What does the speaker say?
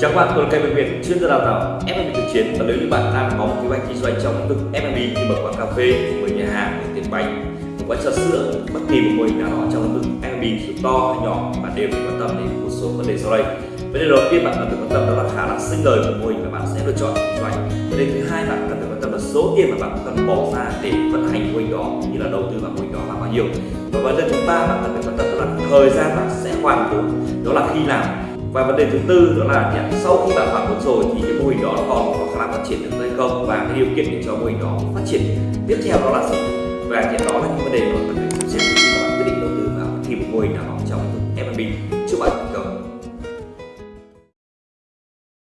Chào các bạn, tôi là Kevin Việt, chuyên gia đào tạo F&B thực chiến và nếu như bạn đang có một kế hoạch kinh doanh trong lĩnh vực F&B như mở quán cà phê, mở nhà hàng, mở tiệm bánh, một quán trà sữa, bất kỳ một mô hình nào đó trong lĩnh vực F&B dù to hay nhỏ, bạn đều phải quan tâm đến một số vấn đề sau đây. Vấn đề đầu tiên bạn cần phải quan tâm đó là khả năng sinh lời của mô hình mà bạn sẽ lựa chọn kinh doanh. Vấn đề thứ hai bạn cần phải quan tâm là số tiền mà bạn cần bỏ ra để vận hành mô hình đó như là đầu tư vào mô hình đó là bao nhiêu. Và vấn đề thứ ba bạn cần phải quan tâm đó là thời gian bạn sẽ hoàn vốn, đó là khi nào và vấn đề thứ tư đó là nhận sau khi bạn hoàn vốn rồi thì cái mô hình đó nó còn có khả năng phát triển được hay không? Và cái điều kiện để cho mô hình đó phát triển tiếp theo đó là gì? Và thì đó là những vấn đề mà cần phải xem xét khi bạn quyết định đầu tư vào thì một mô hình nào trong F&B